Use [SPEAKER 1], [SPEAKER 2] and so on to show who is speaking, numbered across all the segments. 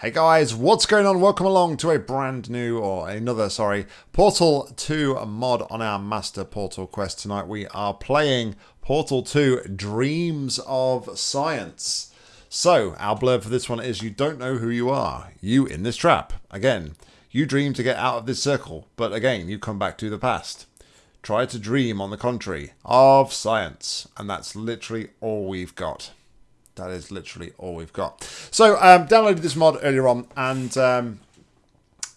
[SPEAKER 1] Hey guys, what's going on? Welcome along to a brand new, or another, sorry, Portal 2 mod on our Master Portal quest. Tonight we are playing Portal 2 Dreams of Science. So, our blurb for this one is you don't know who you are. You in this trap. Again, you dream to get out of this circle, but again, you come back to the past. Try to dream, on the contrary, of science. And that's literally all we've got. That is literally all we've got. So, um, downloaded this mod earlier on, and um,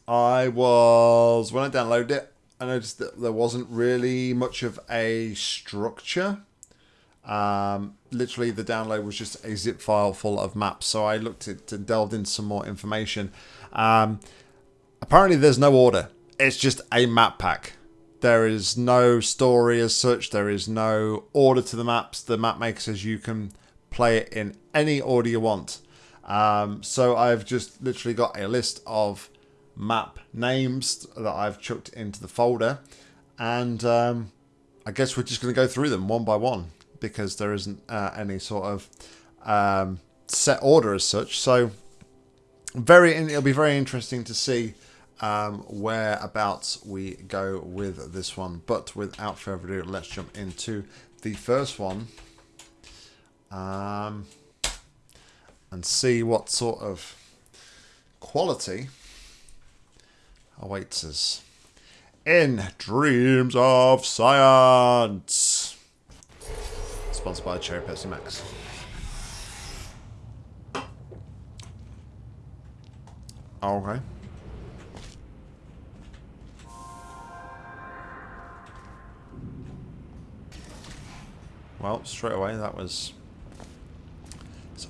[SPEAKER 1] I was, when I downloaded it, I noticed that there wasn't really much of a structure. Um, literally, the download was just a zip file full of maps. So I looked at and delved into some more information. Um, apparently, there's no order. It's just a map pack. There is no story as such. There is no order to the maps. The map maker says you can play it in any order you want. Um, so I've just literally got a list of map names that I've chucked into the folder. And um, I guess we're just going to go through them one by one because there isn't uh, any sort of um, set order as such. So very, it'll be very interesting to see um, whereabouts we go with this one. But without further ado, let's jump into the first one um, and see what sort of quality awaits us in Dreams of Science. Sponsored by Cherry Pepsi Max. Okay. Well, straight away that was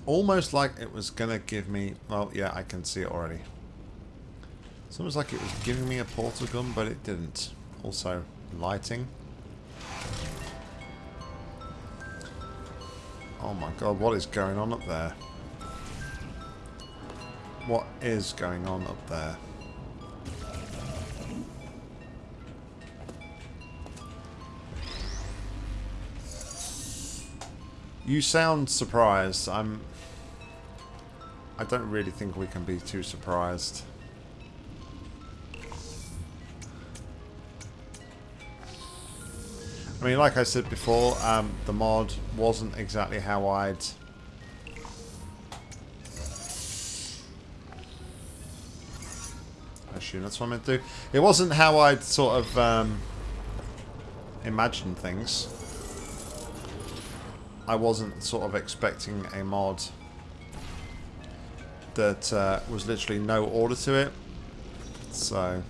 [SPEAKER 1] almost like it was going to give me... Well, yeah, I can see it already. It's almost like it was giving me a portal gun, but it didn't. Also, lighting. Oh my god, what is going on up there? What is going on up there? You sound surprised. I'm... I don't really think we can be too surprised. I mean, like I said before, um, the mod wasn't exactly how I'd... I assume that's what I meant to do. It wasn't how I'd sort of um, imagined things. I wasn't sort of expecting a mod that uh, was literally no order to it. So...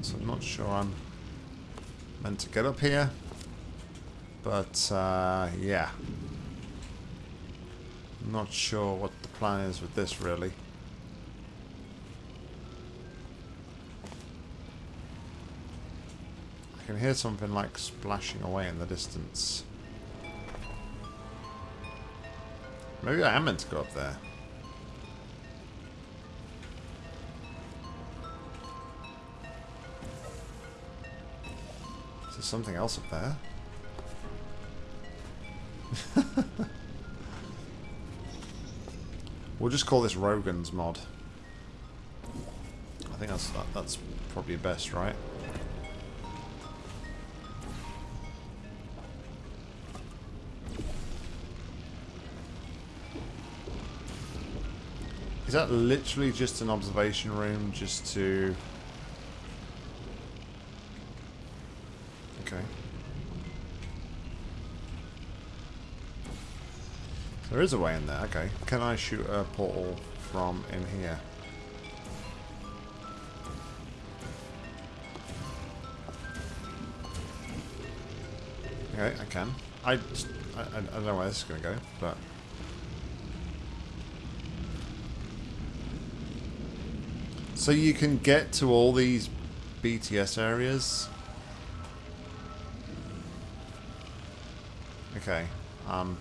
[SPEAKER 1] So I'm not sure I'm meant to get up here. But, uh, yeah. not sure what the plan is with this, really. I can hear something like splashing away in the distance. Maybe I am meant to go up there. Is there something else up there? we'll just call this Rogan's mod. I think that's that, that's probably best, right? Is that literally just an observation room just to... Okay. There is a way in there, okay. Can I shoot a portal from in here? Okay, I can. I, I, I don't know where this is going to go, but... So you can get to all these BTS areas? Okay. Um,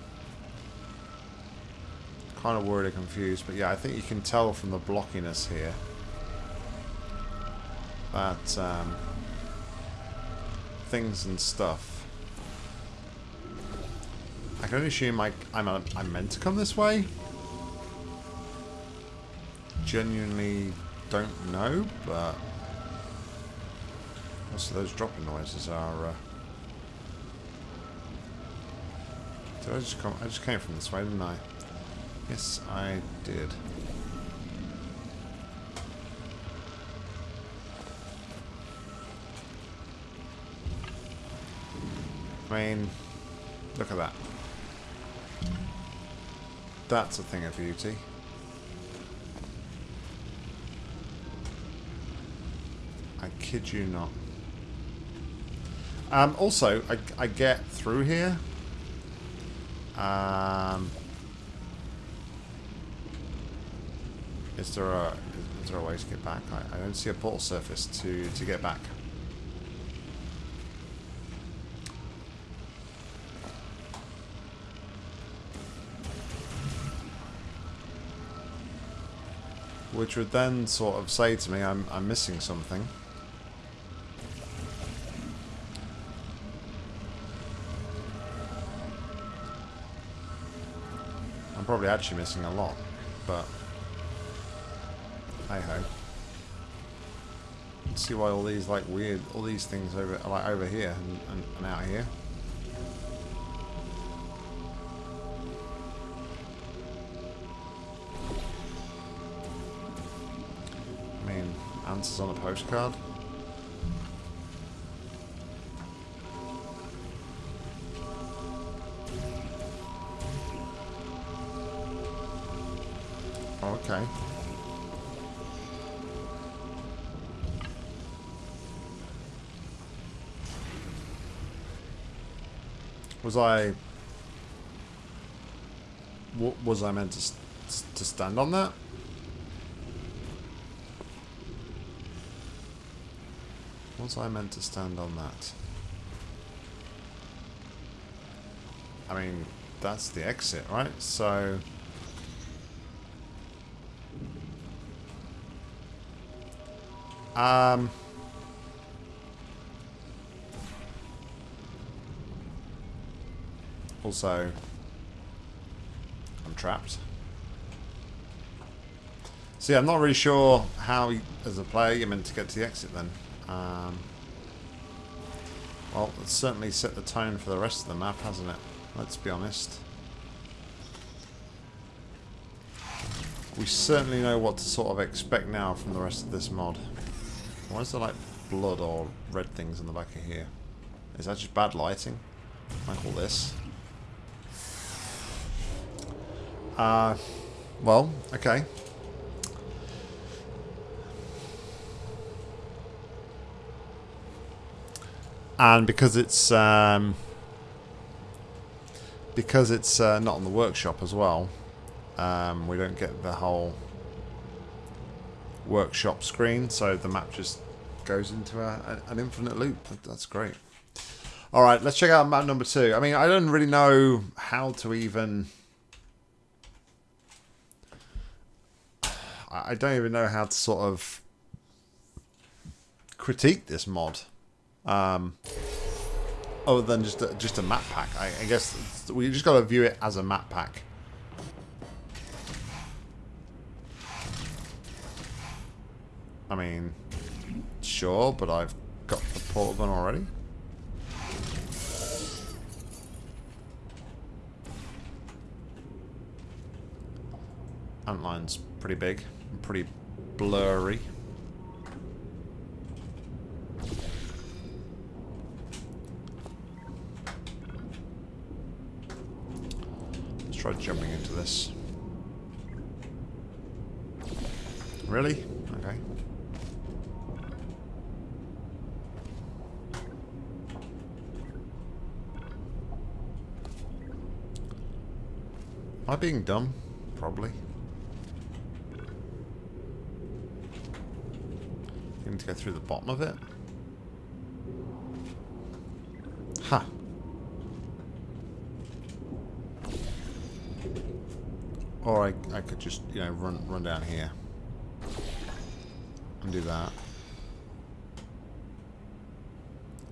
[SPEAKER 1] kind of worried or confused, but yeah, I think you can tell from the blockiness here that um, things and stuff I can only assume I, I'm, a, I'm meant to come this way. Genuinely don't know, but... Also, those dropping noises are... Uh, did I just come? I just came from this way, didn't I? Yes, I did. I mean, look at that. That's a thing of beauty. Kid you not. Um, also, I, I get through here. Um, is there a is there a way to get back? I, I don't see a portal surface to to get back. Which would then sort of say to me I'm, I'm missing something. Probably actually missing a lot, but hey ho. See why all these like weird, all these things over like over here and, and, and out here. I mean, answers on a postcard. Okay. Was I... w- Was I meant to, to stand on that? Was I meant to stand on that? I mean, that's the exit, right? So... Um... Also, I'm trapped. See, I'm not really sure how, as a player, you're meant to get to the exit then. Um, well, it's certainly set the tone for the rest of the map, hasn't it? Let's be honest. We certainly know what to sort of expect now from the rest of this mod. Why is there like blood or red things in the back of here? Is that just bad lighting? Like all this? Uh, well, okay. And because it's um, because it's uh, not on the workshop as well, um, we don't get the whole workshop screen, so the map just goes into a, an infinite loop. That's great. All right, let's check out map number two. I mean, I don't really know how to even. I don't even know how to sort of critique this mod. Um, other than just a, just a map pack. I, I guess we just got to view it as a map pack. I mean, sure, but I've got the portal gun already. Antline's pretty big and pretty blurry. Let's try jumping into this. Really? Okay. I being dumb? Probably. You need to go through the bottom of it? Huh. Or I, I could just, you know, run run down here. And do that.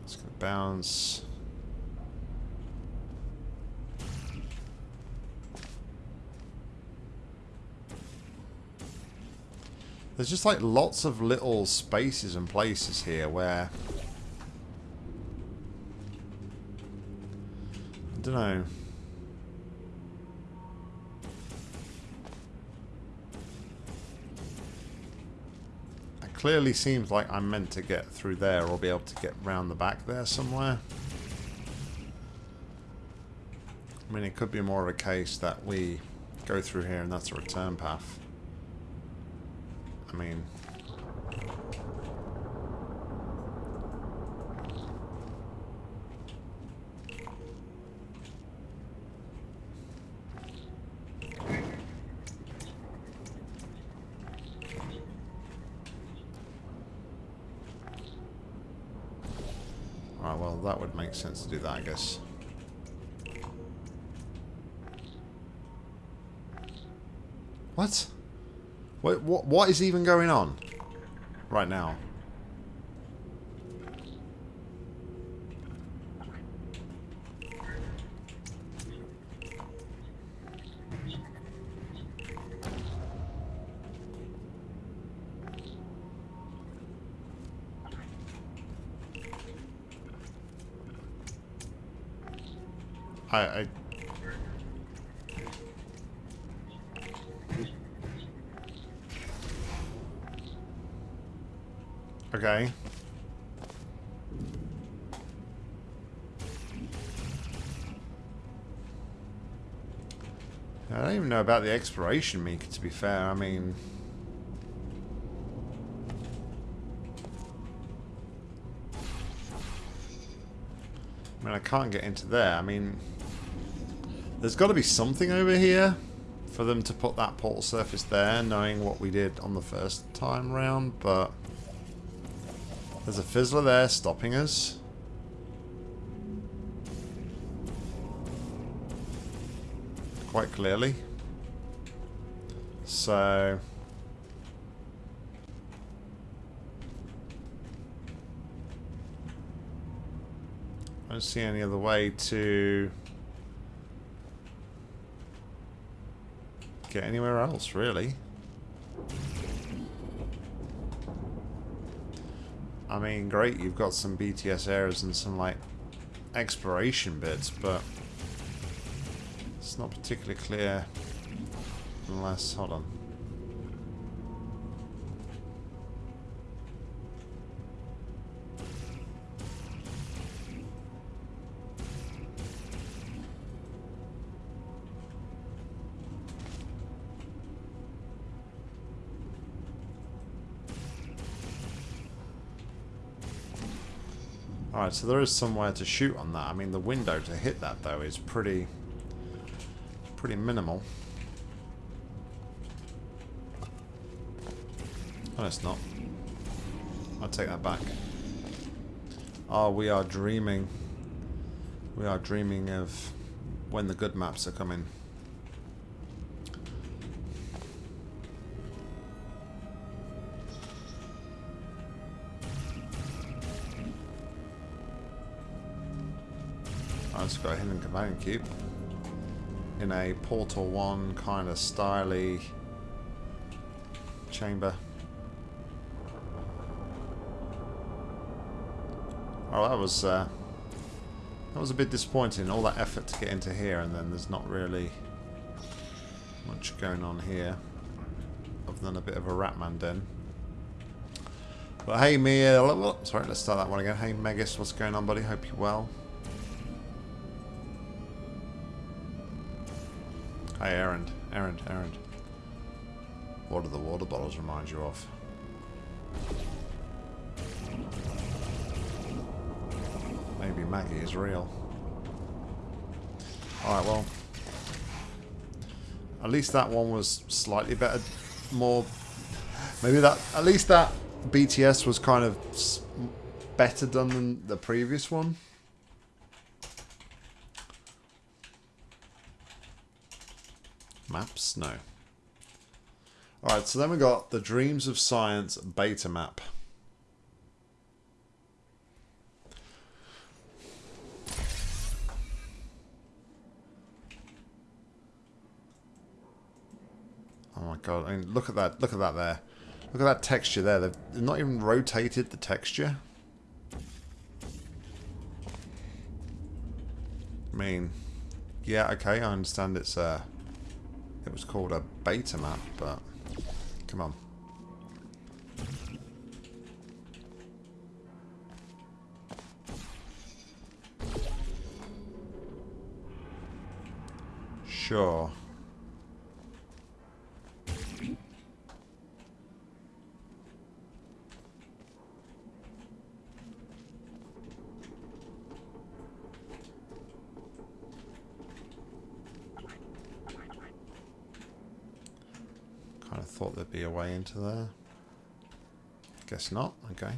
[SPEAKER 1] It's gonna bounce. There's just like lots of little spaces and places here where... I don't know. It clearly seems like I'm meant to get through there or be able to get round the back there somewhere. I mean, it could be more of a case that we go through here and that's a return path. I mean... Right, well, that would make sense to do that, I guess. What? What, what, what is even going on right now? I, I Okay. I don't even know about the exploration meter, to be fair. I mean... I mean, I can't get into there. I mean... There's got to be something over here for them to put that portal surface there, knowing what we did on the first time round, but... There's a fizzler there stopping us. Quite clearly. So... I don't see any other way to get anywhere else, really. I mean, great, you've got some BTS areas and some, like, exploration bits, but it's not particularly clear unless... Hold on. So there is somewhere to shoot on that. I mean, the window to hit that, though, is pretty... pretty minimal. Oh, it's not. I'll take that back. Oh, we are dreaming. We are dreaming of when the good maps are coming. And in a Portal 1 kind of styly chamber. Oh, that was uh, that was a bit disappointing. All that effort to get into here, and then there's not really much going on here, other than a bit of a Ratman den. But hey, me, uh, sorry, let's start that one again. Hey, Megas, what's going on, buddy? Hope you're well. Hi, Aaron. Aaron, Aaron. What do the water bottles remind you of? Maybe Maggie is real. Alright, well. At least that one was slightly better. More... Maybe that... At least that BTS was kind of better done than the previous one. Maps? No. Alright, so then we got the Dreams of Science beta map. Oh my god, I mean, look at that, look at that there. Look at that texture there. They've not even rotated the texture. I mean, yeah, okay, I understand it's a... It was called a beta map, but... Come on. Sure. Kind of thought there'd be a way into there. Guess not. Okay.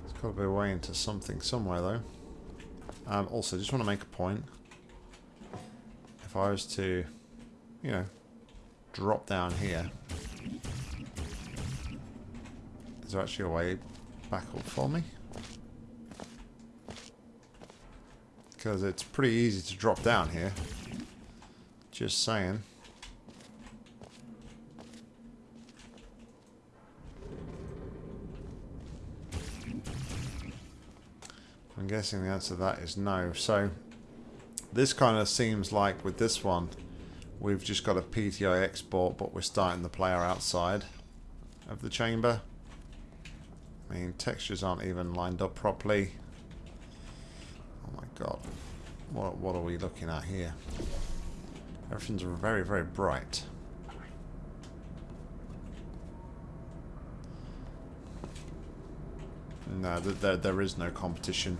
[SPEAKER 1] There's got to be a way into something somewhere, though. Um, also, just want to make a point. If I was to, you know, drop down here, is there actually a way back up for me? Because it's pretty easy to drop down here. Just saying. I'm guessing the answer to that is no. So, this kind of seems like with this one, we've just got a PTI export, but we're starting the player outside of the chamber. I mean, textures aren't even lined up properly. What, what are we looking at here? Everything's very, very bright. No, there, there is no competition.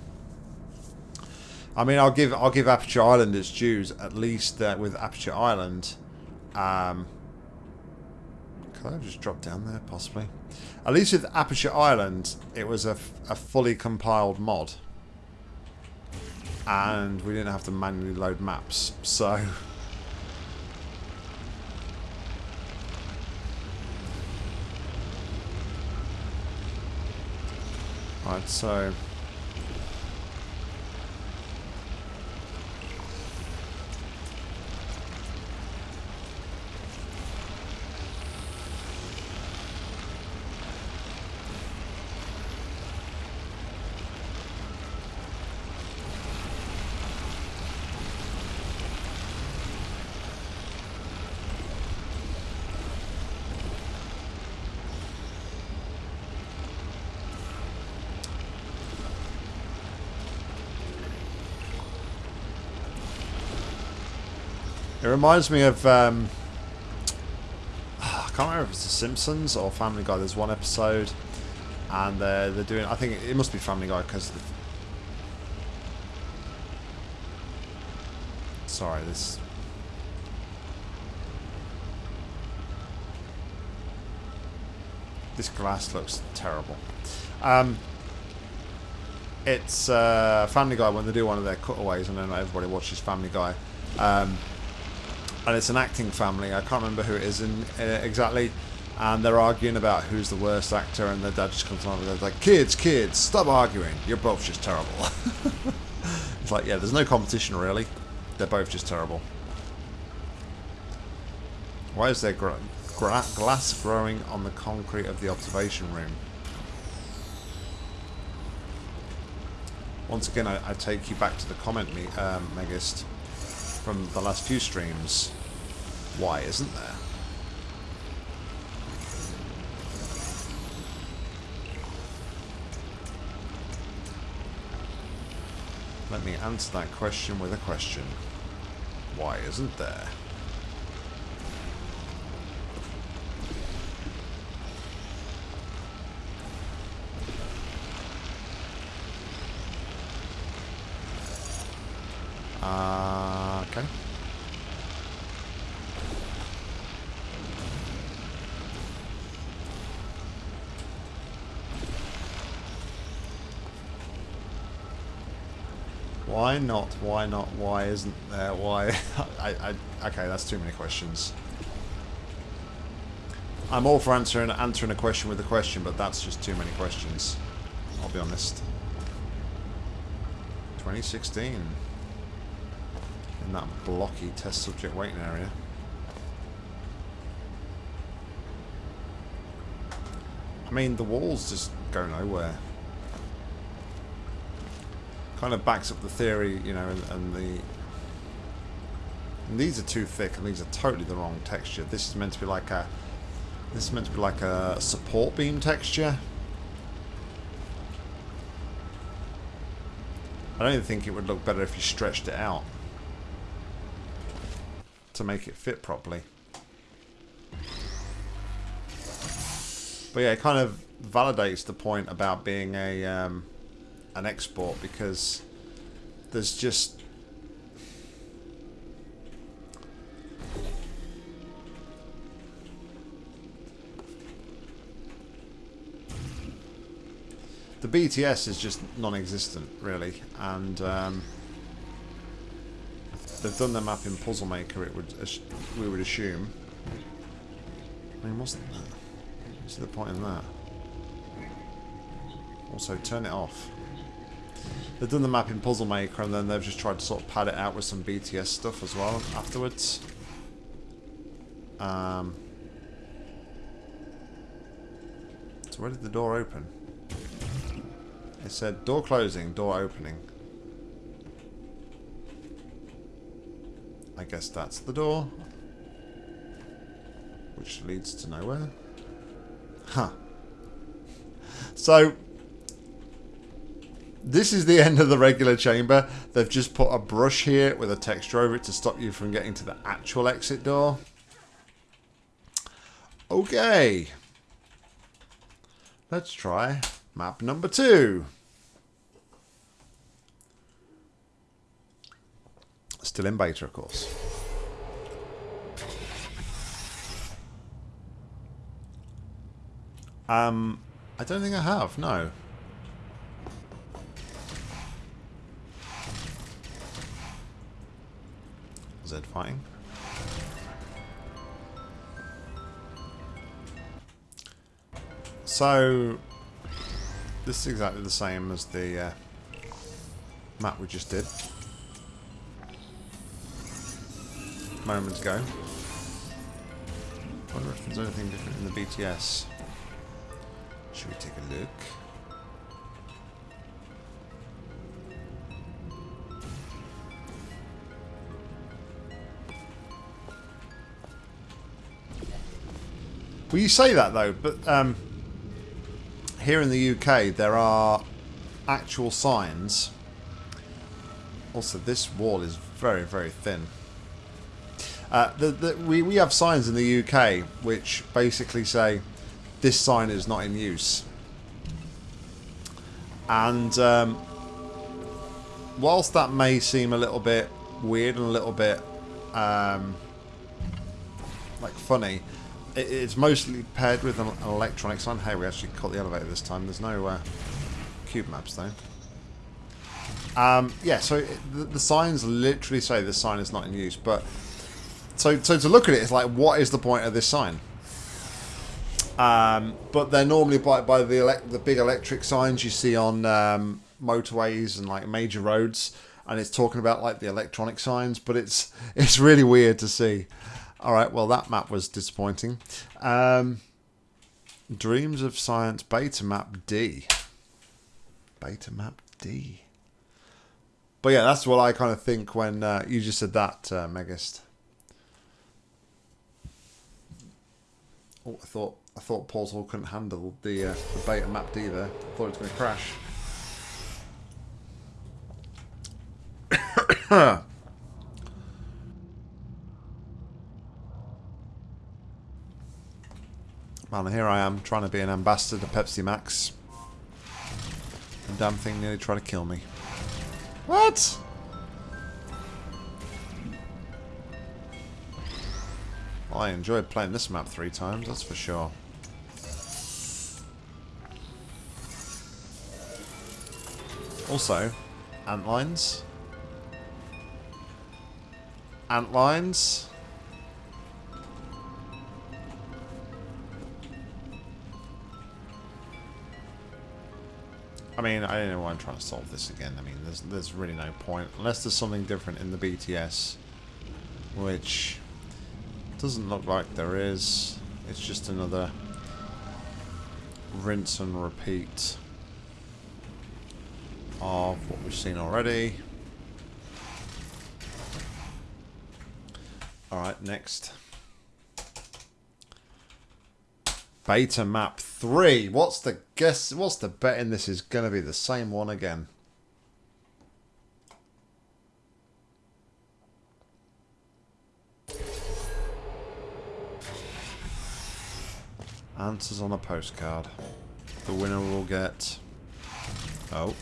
[SPEAKER 1] I mean, I'll give I'll give Aperture Island its dues. At least uh, with Aperture Island, um, could I just drop down there possibly? At least with Aperture Island, it was a, a fully compiled mod, and we didn't have to manually load maps. So. Right, so It reminds me of, um, I can't remember if it's The Simpsons or Family Guy. There's one episode, and they're, they're doing, I think it must be Family Guy because Sorry, this... This glass looks terrible. Um, it's uh, Family Guy when they do one of their cutaways, and then everybody watches Family Guy. Um, and it's an acting family. I can't remember who it is in, uh, exactly. And they're arguing about who's the worst actor, and the dad just comes along and goes like, "Kids, kids, stop arguing. You're both just terrible." it's like, yeah, there's no competition really. They're both just terrible. Why is there gra gra glass growing on the concrete of the observation room? Once again, I, I take you back to the comment, me, um, Megist from the last few streams. Why isn't there? Let me answer that question with a question. Why isn't there? Uh, okay. Why not? Why not? Why isn't there? Why? I, I, okay, that's too many questions. I'm all for answering answering a question with a question, but that's just too many questions. I'll be honest. 2016. in that blocky test subject waiting area. I mean, the walls just go nowhere. Kind of backs up the theory, you know, and, and the... And these are too thick, and these are totally the wrong texture. This is meant to be like a... This is meant to be like a support beam texture. I don't think it would look better if you stretched it out to make it fit properly. But yeah, it kind of validates the point about being a um, an export because there's just the BTS is just non-existent really and um, they've done the map in Puzzle Maker it would we would assume. I mean wasn't that what's the point in that also turn it off they've done the map in Puzzle Maker and then they've just tried to sort of pad it out with some BTS stuff as well afterwards um, so where did the door open? It said door closing, door opening. I guess that's the door. Which leads to nowhere. Huh. So, this is the end of the regular chamber. They've just put a brush here with a texture over it to stop you from getting to the actual exit door. Okay. Let's try map number two. Still in beta, of course. Um, I don't think I have, no. Zed fighting. So, this is exactly the same as the uh, map we just did. Moments ago. I wonder if there's anything different in the BTS. Should we take a look? Well, you say that though, but um, here in the UK there are actual signs. Also, this wall is very, very thin. Uh, the, the, we, we have signs in the UK which basically say this sign is not in use. And um, whilst that may seem a little bit weird and a little bit um, like funny, it's mostly paired with an, an, electronic sign. Hey, we actually caught the elevator this time. There's no uh, cube maps though. Um, yeah, so the, the signs literally say the sign is not in use, but so, so to look at it, it's like, what is the point of this sign? Um, but they're normally by, by the the big electric signs you see on um, motorways and like major roads, and it's talking about like the electronic signs. But it's it's really weird to see. All right, well that map was disappointing. Um, Dreams of Science Beta Map D. Beta Map D. But yeah, that's what I kind of think when uh, you just said that, uh, Megist. Oh, I thought I thought Portal couldn't handle the, uh, the beta map D there. I thought it was going to crash. Man, here I am trying to be an ambassador to Pepsi Max. The damn thing nearly tried to kill me. What? I enjoyed playing this map three times, that's for sure. Also, antlines. Antlines. I mean, I don't know why I'm trying to solve this again. I mean, there's, there's really no point. Unless there's something different in the BTS. Which doesn't look like there is. It's just another rinse and repeat of what we've seen already. Alright, next. Beta map 3. What's the guess? What's the bet in this is going to be the same one again? Answers on a postcard. The winner will get... Oh.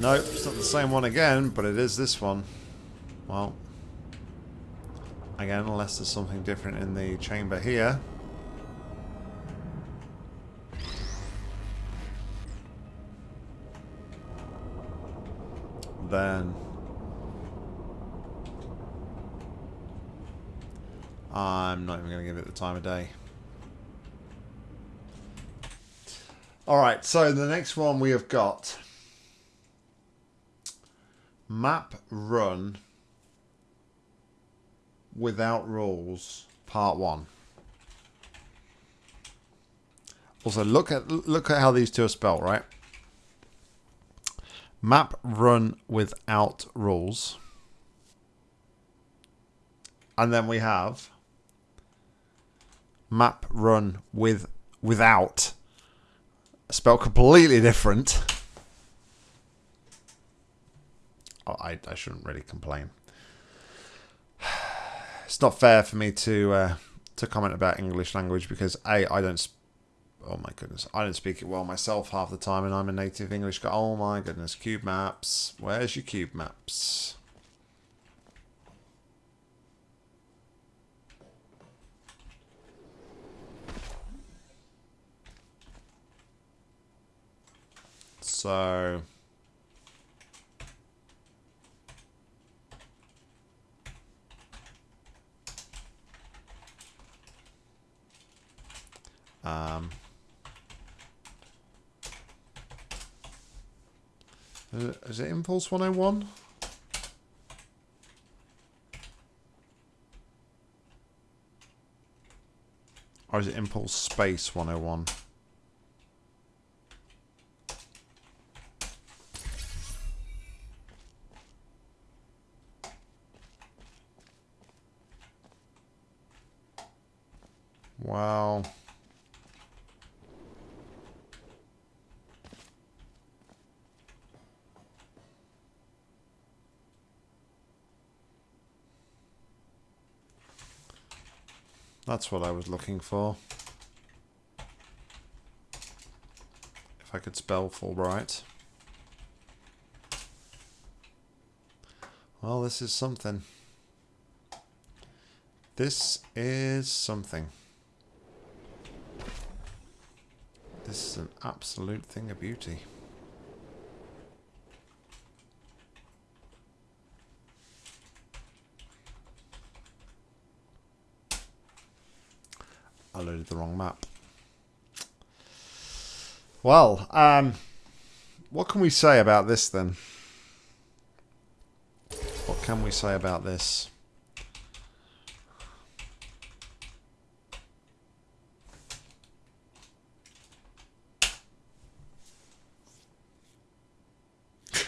[SPEAKER 1] Nope, it's not the same one again, but it is this one. Well. Again, unless there's something different in the chamber here. Then... I'm not even going to give it the time of day. Alright, so the next one we have got Map Run Without Rules Part 1. Also, look at look at how these two are spelled, right? Map Run Without Rules. And then we have map run with without spelled completely different. Oh, I, I shouldn't really complain. It's not fair for me to uh, to comment about English language because a I don't. Oh my goodness, I don't speak it well myself half the time, and I'm a native English guy. Oh my goodness, cube maps. Where's your cube maps? So... Um, Uh, is it Impulse 101? Or is it Impulse Space 101? Wow. That's what I was looking for. If I could spell fullbright. Well, this is something. This is something. This is an absolute thing of beauty. I loaded the wrong map. Well, um, what can we say about this then? What can we say about this?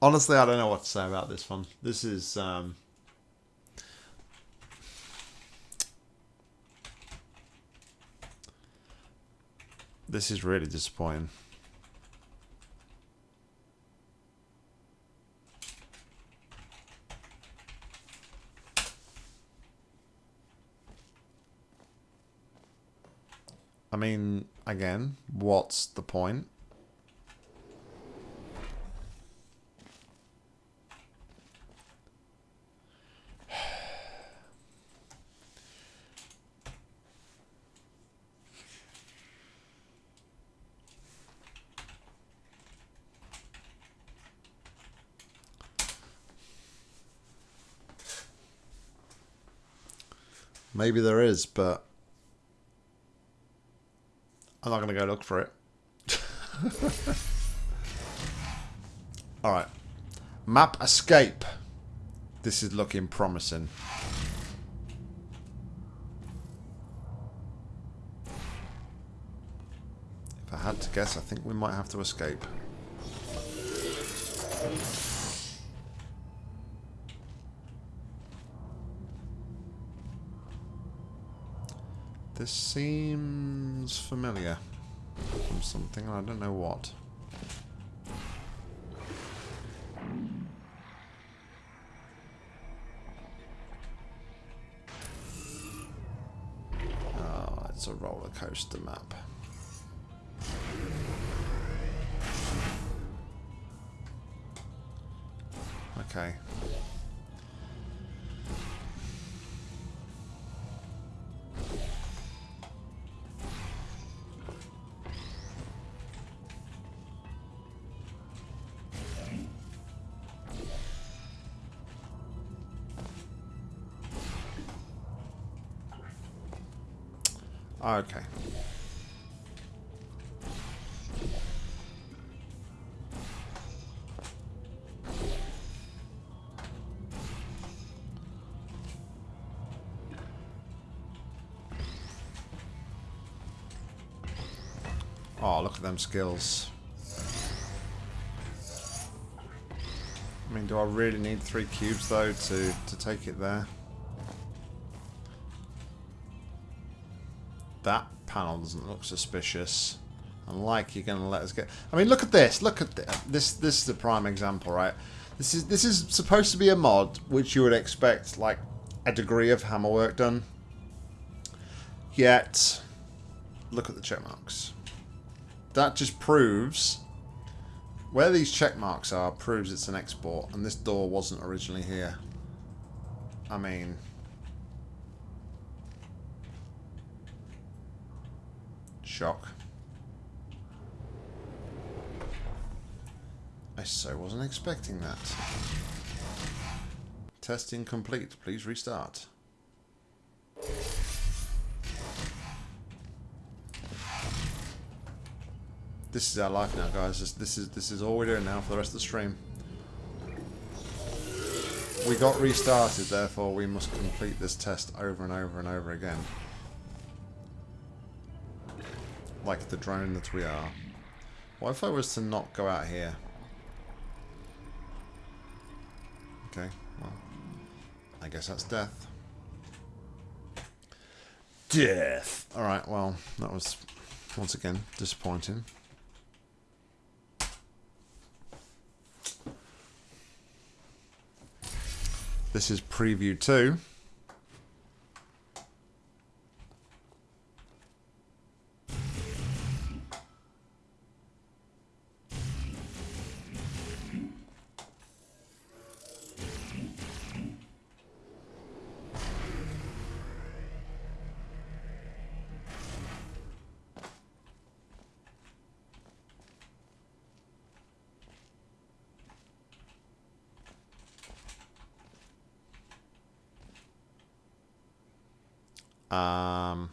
[SPEAKER 1] Honestly, I don't know what to say about this one. This is... Um, this is really disappointing. I mean, again, what's the point? Maybe there is, but I'm not going to go look for it. Alright. Map escape. This is looking promising. If I had to guess, I think we might have to escape. This seems familiar from something, I don't know what. Oh, it's a roller coaster map. Okay. Okay. Oh, look at them skills. I mean, do I really need three cubes, though, to, to take it there? That panel doesn't look suspicious. And like you're going to let us get... I mean, look at this. Look at this. This, this is a prime example, right? This is, this is supposed to be a mod which you would expect, like, a degree of hammer work done. Yet, look at the check marks. That just proves... Where these check marks are proves it's an export, and this door wasn't originally here. I mean... Shock. I so wasn't expecting that. Testing complete. Please restart. This is our life now, guys. This, this is this is all we're doing now for the rest of the stream. We got restarted, therefore we must complete this test over and over and over again. Like the drone that we are. What if I was to not go out here? Okay, well, I guess that's death. Death! Alright, well, that was, once again, disappointing. This is preview 2. Um,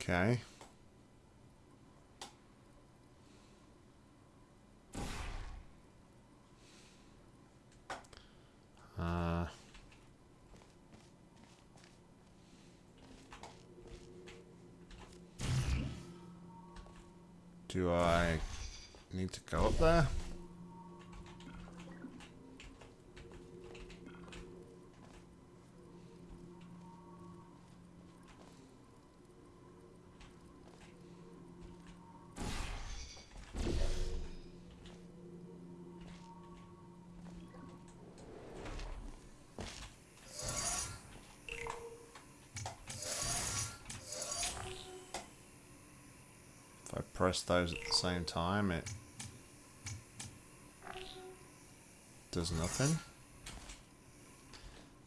[SPEAKER 1] okay. Do I need to go up there? If I press those at the same time, it does nothing.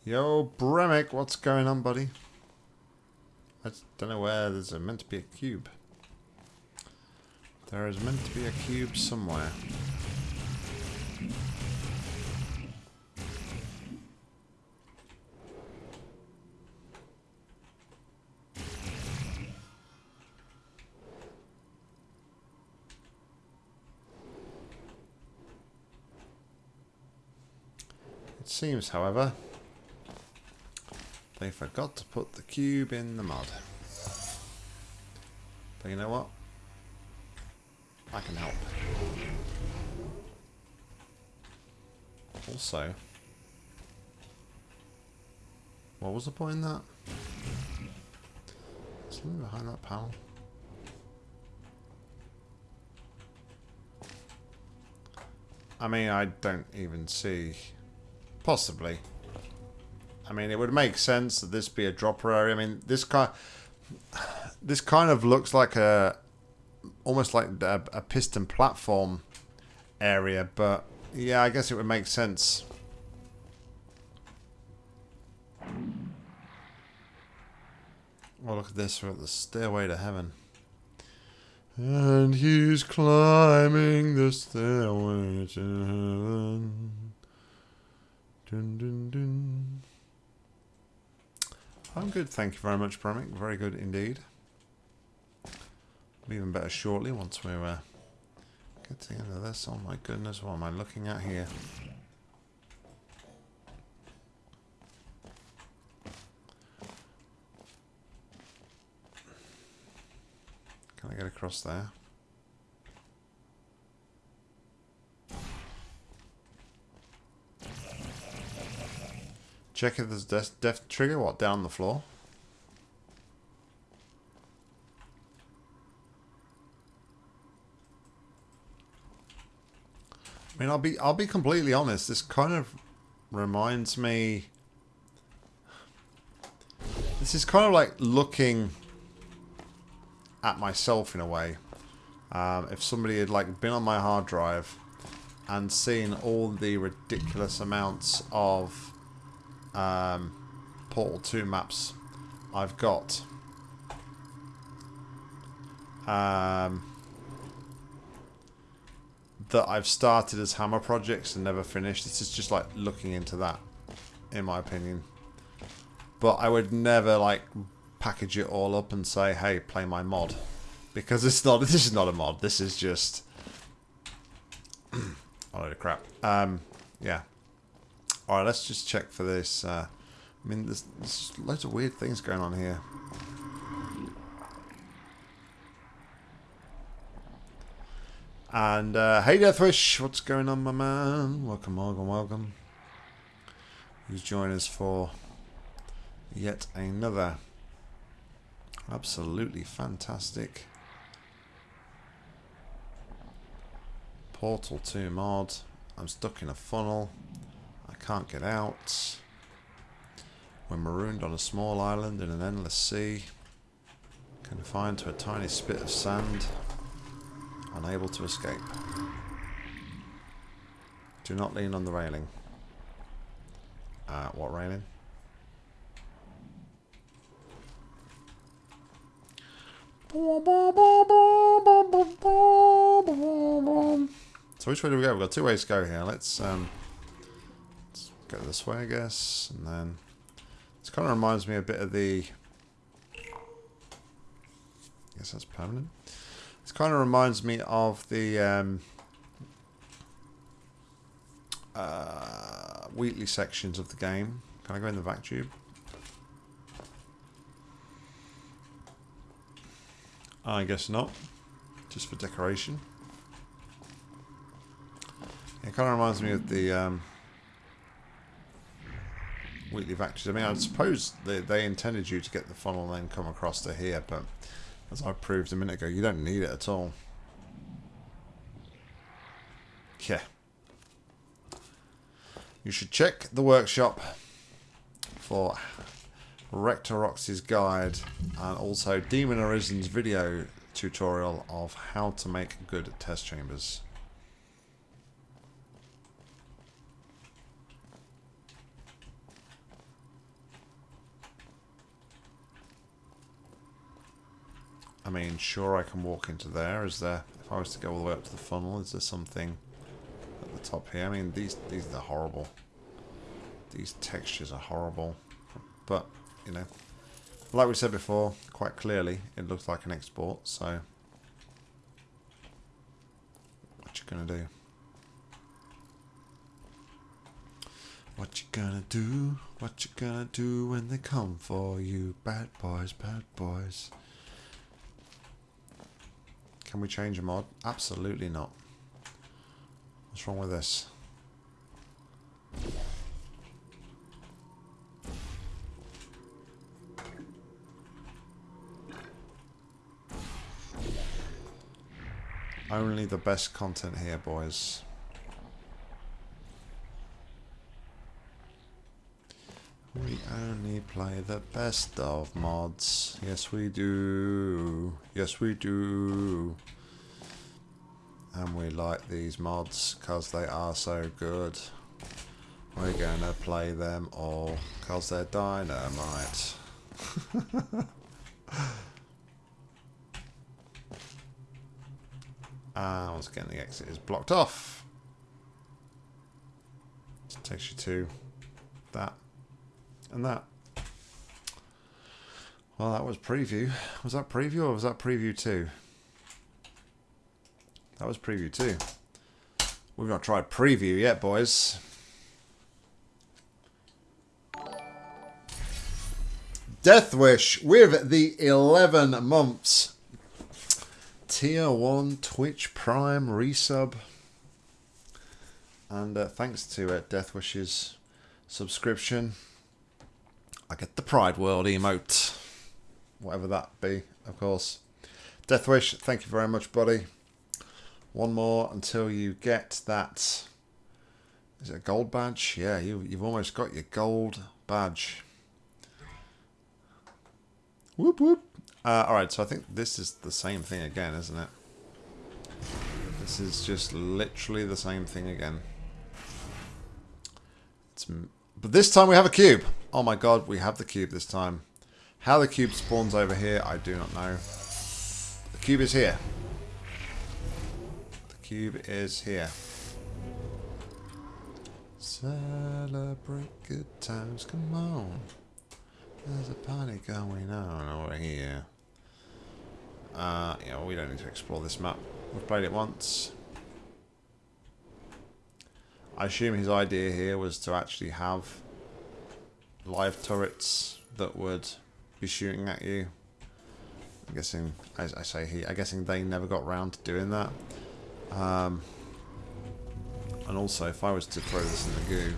[SPEAKER 1] Yo, Bremick, what's going on, buddy? I don't know where there's a, meant to be a cube. There is meant to be a cube somewhere. It seems, however, they forgot to put the cube in the mud. But you know what? I can help. Also, what was the point in that? Something behind that panel. I mean, I don't even see... Possibly. I mean, it would make sense that this be a dropper area. I mean, this kind, this kind of looks like a, almost like a, a piston platform area. But yeah, I guess it would make sense. Oh, look at this. We're at the stairway to heaven. And he's climbing the stairway to heaven. Dun, dun, dun. I'm good, thank you very much, Bremick. Very good indeed. Even better shortly once we uh, get to the end of this. Oh my goodness, what am I looking at here? Can I get across there? Check if there's death, death trigger, what, down the floor? I mean, I'll be I'll be completely honest. This kind of reminds me. This is kind of like looking at myself in a way. Um, if somebody had like been on my hard drive and seen all the ridiculous amounts of um, Portal 2 maps I've got. Um, that I've started as Hammer projects and never finished. This is just like looking into that, in my opinion. But I would never like package it all up and say, "Hey, play my mod," because it's not. This is not a mod. This is just a load of crap. Um, yeah. All right, let's just check for this. Uh, I mean, there's, there's loads of weird things going on here. And uh, hey Deathwish, what's going on my man? Welcome, welcome, welcome. Who's joining us for yet another absolutely fantastic Portal 2 mod. I'm stuck in a funnel. Can't get out. We're marooned on a small island in an endless sea. Confined to a tiny spit of sand. Unable to escape. Do not lean on the railing. Uh, what railing? So which way do we go? We've got two ways to go here. Let's, um, go this way, I guess. And then... This kind of reminds me a bit of the... I guess that's permanent. This kind of reminds me of the um, uh, Wheatley sections of the game. Can I go in the vac tube? I guess not. Just for decoration. It kind of reminds me of the um, Wheatley vac tubes. I mean, I suppose they, they intended you to get the funnel and then come across to here, but as I proved a minute ago, you don't need it at all. Yeah. You should check the workshop for Rectorox's guide and also Demon Arisen's video tutorial of how to make good test chambers. I mean, sure, I can walk into there. Is there, if I was to go all the way up to the funnel, is there something at the top here? I mean, these, these are horrible. These textures are horrible. But, you know, like we said before, quite clearly, it looks like an export, so... What you gonna do? What you gonna do? What you gonna do when they come for you? Bad boys, bad boys. Can we change a mod? Absolutely not. What's wrong with this? Only the best content here, boys. We only play the best of mods. Yes, we do. Yes, we do. And we like these mods because they are so good. We're going to play them all because they're dynamite. Ah, once again, the exit is blocked off. It takes you to that and that. Well, that was preview. Was that preview or was that preview 2? That was preview 2. We've not tried preview yet, boys. Deathwish with the 11 months. Tier 1 Twitch Prime resub. And uh, thanks to uh, Deathwish's subscription, I get the Pride World emote. Whatever that be, of course. Deathwish, thank you very much, buddy. One more until you get that. Is it a gold badge? Yeah, you, you've almost got your gold badge. Whoop whoop. Uh, Alright, so I think this is the same thing again, isn't it? This is just literally the same thing again. It's but this time we have a cube. Oh my god, we have the cube this time. How the cube spawns over here, I do not know. The cube is here. The cube is here. Celebrate good times, come on. There's a party going on over here. Uh, yeah, well, we don't need to explore this map. We've played it once. I assume his idea here was to actually have live turrets that would be shooting at you. I'm guessing, as I say he, I'm guessing they never got round to doing that. Um, and also, if I was to throw this in the goo,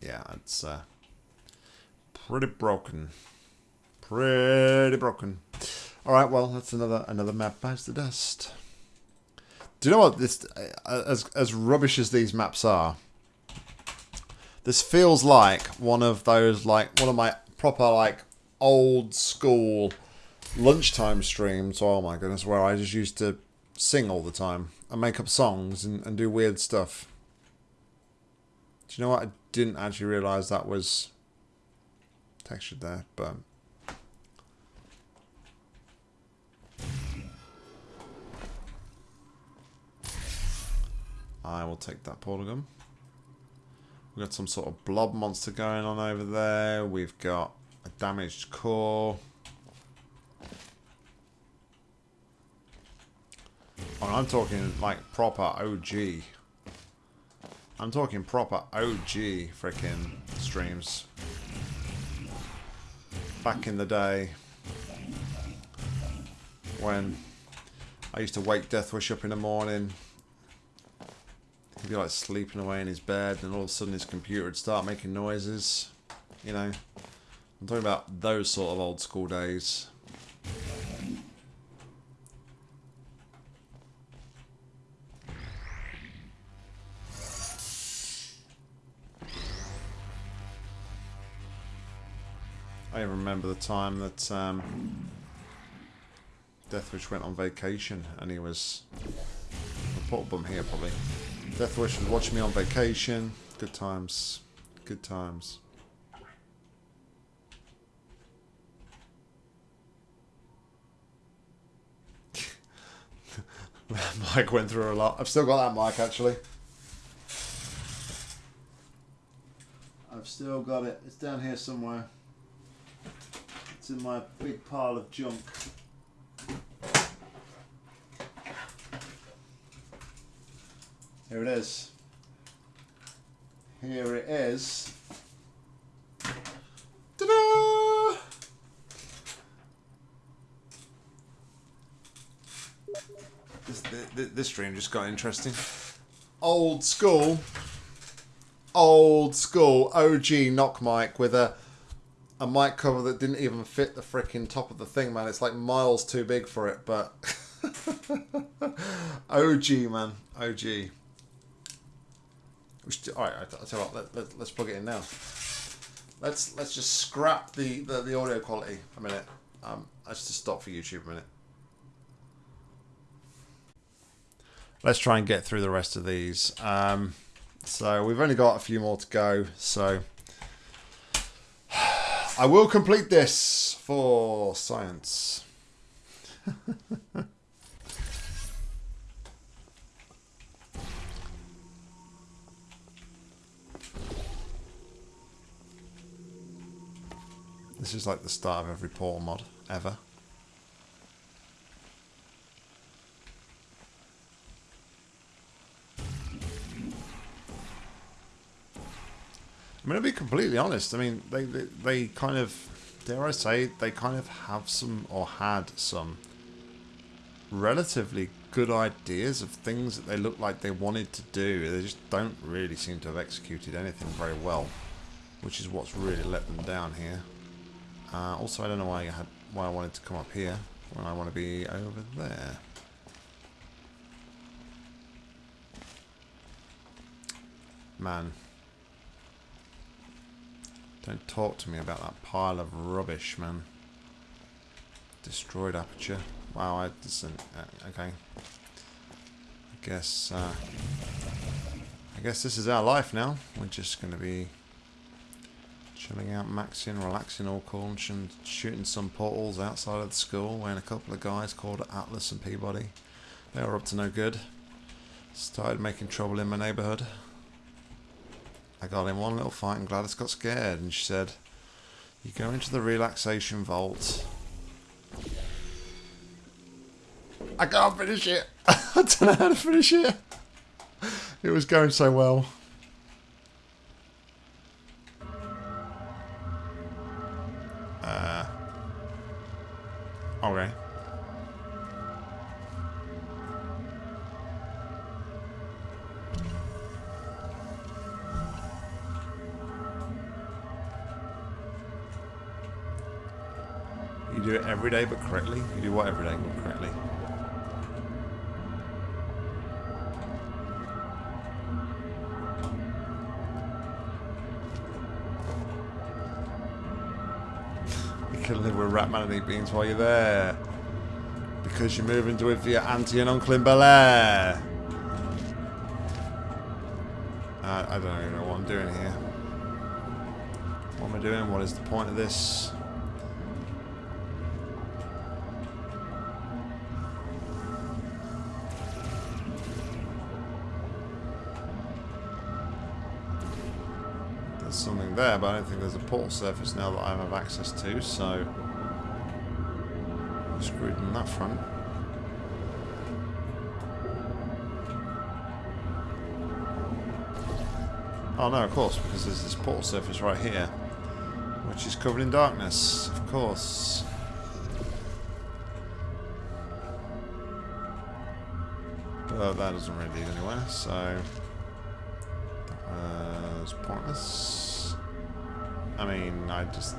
[SPEAKER 1] yeah, it's uh, pretty broken. Pretty broken. All right, well, that's another another map bites the dust. Do you know what this uh, as as rubbish as these maps are? This feels like one of those like one of my proper like old school lunchtime streams. Oh my goodness, where I just used to sing all the time and make up songs and, and do weird stuff. Do you know what? I didn't actually realise that was textured there, but I will take that polygon. We've got some sort of blob monster going on over there. We've got a damaged core. Oh, I'm talking like proper OG. I'm talking proper OG freaking streams. Back in the day when I used to wake Deathwish up in the morning He'd be like sleeping away in his bed, and all of a sudden his computer would start making noises. You know, I'm talking about those sort of old school days. I remember the time that um, Deathwish went on vacation and he was... A bum here probably. Deathwish was watching me on vacation. Good times. Good times. that mic went through a lot. I've still got that mic, actually. I've still got it. It's down here somewhere. It's in my big pile of junk. Here it is. Here it is. Ta-da! This, this, this stream just got interesting. Old school. Old school OG Nock mic with a a mic cover that didn't even fit the freaking top of the thing, man. It's like miles too big for it, but OG, man. OG. All right, I'll tell you what. Let, let, let's plug it in now. Let's let's just scrap the the, the audio quality a minute. Um, let's just stop for YouTube a minute. Let's try and get through the rest of these. Um, so we've only got a few more to go. So I will complete this for science. this is like the start of every portal mod ever. I mean, to be completely honest, I mean, they, they, they kind of, dare I say, they kind of have some, or had some, relatively good ideas of things that they look like they wanted to do. They just don't really seem to have executed anything very well, which is what's really let them down here. Uh, also, I don't know why I had why I wanted to come up here when I want to be over there. Man, don't talk to me about that pile of rubbish, man. Destroyed aperture. Wow, I just uh, okay. I guess uh, I guess this is our life now. We're just going to be chilling out, maxing, relaxing all cool, and shooting some portals outside of the school. When a couple of guys called Atlas and P-body, they were up to no good. Started making trouble in my neighbourhood. I got in one little fight and GLaDOS got scared and she said, you go into the relaxation vault. I can't finish it. I don't know how to finish it. It was going so well. Okay. You do it every day but correctly? You do what every day but correctly? Ratman and eat beans while you're there. Because you're moving to it for your auntie and uncle in Bel Air. Uh, I don't even know what I'm doing here. What am I doing? What is the point of this? There's something there, but I don't think there's a portal surface now that I have access to, so... Screwed on that front. Oh no, of course, because there's this portal surface right here, which is covered in darkness, of course. But that doesn't really lead anywhere, so... Uh, it's pointless. I mean, I just,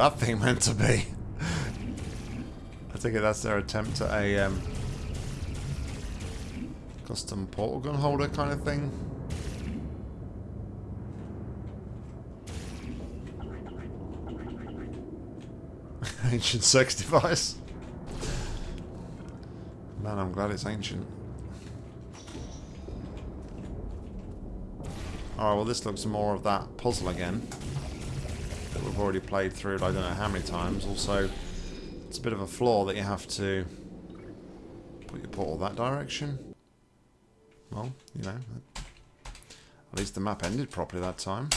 [SPEAKER 1] that thing meant to be? I take it that's their attempt at a um, custom portal gun holder kind of thing. ancient sex device. Man, I'm glad it's ancient. Alright, well this looks more of that puzzle again. Already played through it I don't know how many times. Also, it's a bit of a flaw that you have to put your portal that direction. Well, you know, at least the map ended properly that time.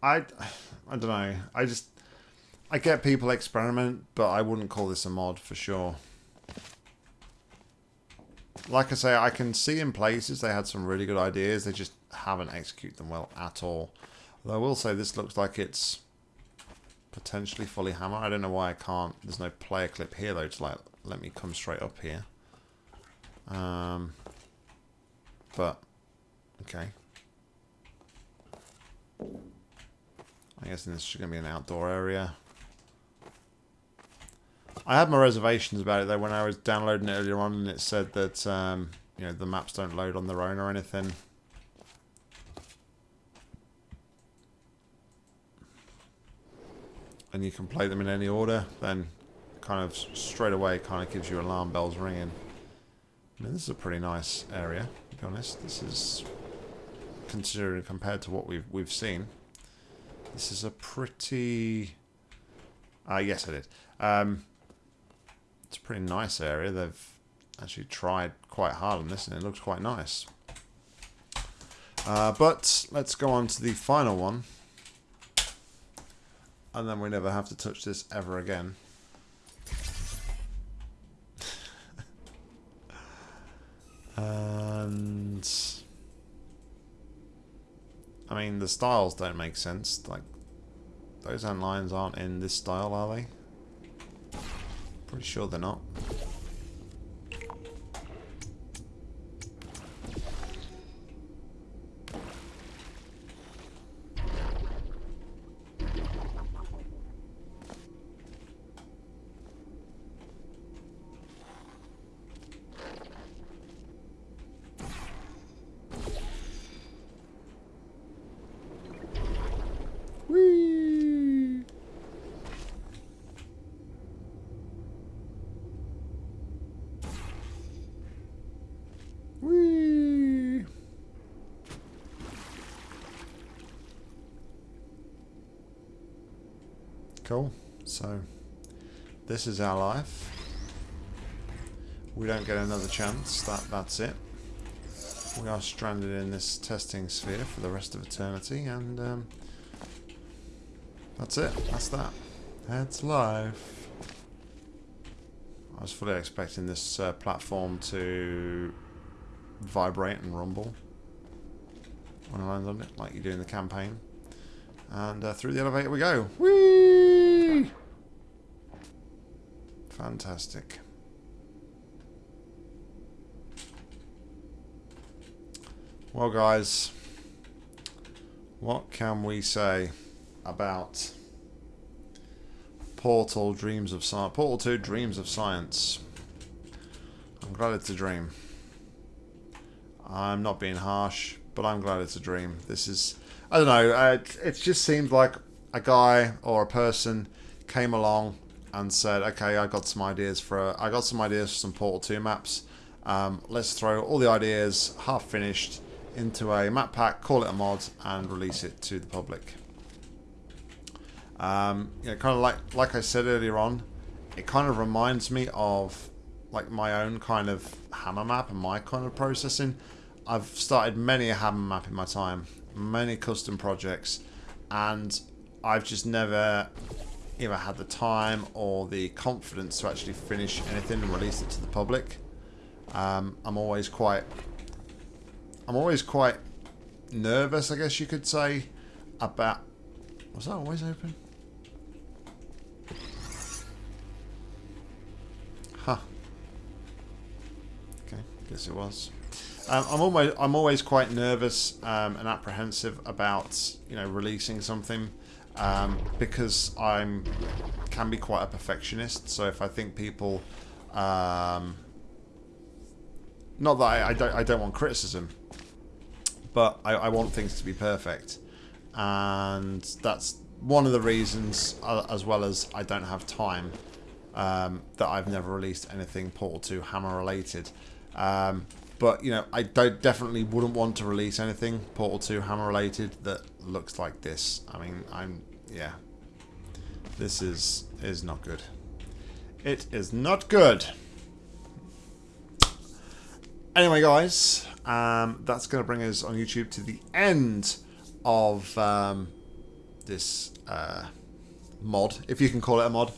[SPEAKER 1] I, I don't know. I just, I get people experiment, but I wouldn't call this a mod for sure. Like I say, I can see in places they had some really good ideas. They just haven't executed them well at all. Although I will say this looks like it's potentially fully hammer. I don't know why I can't. There's no player clip here though to like let me come straight up here. Um, but okay. I guess this is going to be an outdoor area. I had my reservations about it though when I was downloading it earlier on and it said that um, you know the maps don't load on their own or anything. And you can play them in any order, then kind of straight away kind of gives you alarm bells ringing. I mean, this is a pretty nice area, to be honest. This is considering compared to what we've we've seen. This is a pretty... Ah, uh, yes I did. Um, it's a pretty nice area. They've actually tried quite hard on this and it looks quite nice. Uh, but let's go on to the final one. And then we never have to touch this ever again. and... I mean, the styles don't make sense. Like, those end lines aren't in this style, are they? Pretty sure they're not. Cool. So, this is our life. We don't get another chance. That That's it. We are stranded in this testing sphere for the rest of eternity, and um, that's it. That's that. That's life. I was fully expecting this uh, platform to vibrate and rumble when I land on it, like you do in the campaign. And uh, through the elevator we go. Whee! Fantastic. Well, guys, what can we say about Portal Dreams of Science? Portal 2 Dreams of Science. I'm glad it's a dream. I'm not being harsh, but I'm glad it's a dream. This is, I don't know, uh, it, it just seems like a guy or a person came along and said, okay, I got some ideas for I got some ideas for some Portal 2 maps. Um, let's throw all the ideas half finished into a map pack, call it a mod, and release it to the public. Um, you know, kind of like like I said earlier on, it kind of reminds me of like my own kind of hammer map and my kind of processing. I've started many a hammer map in my time, many custom projects, and I've just never either had the time or the confidence to actually finish anything and release it to the public. Um, I'm always quite, I'm always quite nervous, I guess you could say, about. Was that always open? Huh. Okay, guess it was. Um, I'm always I'm always quite nervous um, and apprehensive about you know releasing something um, because I'm can be quite a perfectionist. So if I think people, um, not that I, I don't I don't want criticism, but I, I want things to be perfect, and that's one of the reasons, uh, as well as I don't have time, um, that I've never released anything Portal 2 Hammer related. Um, but you know, I don't, definitely wouldn't want to release anything Portal 2 Hammer related that looks like this. I mean, I'm yeah. This is is not good. It is not good. Anyway, guys, um, that's going to bring us on YouTube to the end of um, this uh, mod, if you can call it a mod.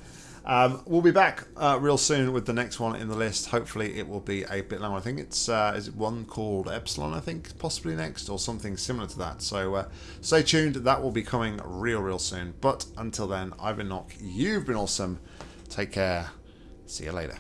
[SPEAKER 1] Um, we'll be back uh, real soon with the next one in the list. Hopefully, it will be a bit longer. I think it's uh, is it one called Epsilon. I think possibly next or something similar to that. So uh, stay tuned. That will be coming real, real soon. But until then, I've been Nock. You've been awesome. Take care. See you later.